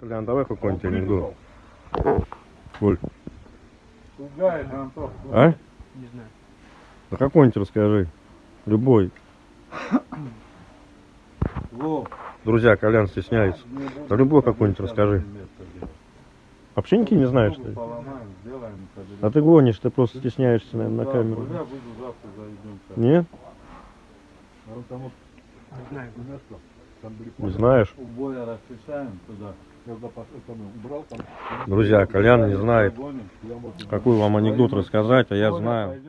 Колян, давай какой-нибудь анекдот. Коль, Пугает, Антох. а? Не знаю. Да какой-нибудь расскажи. Любой. Во, Друзья, Колян стесняется. Да любой какой-нибудь расскажи. Вообще ничего не знаешь, что ли? Поломаем, сделаем. А ты гонишь, ты просто стесняешься, наверное, на камеру. Я буду завтра зайдем. Нет? Не знаю. Не знаешь? Туда. Друзья, Колян не знает, какой вам анекдот рассказать, а я знаю.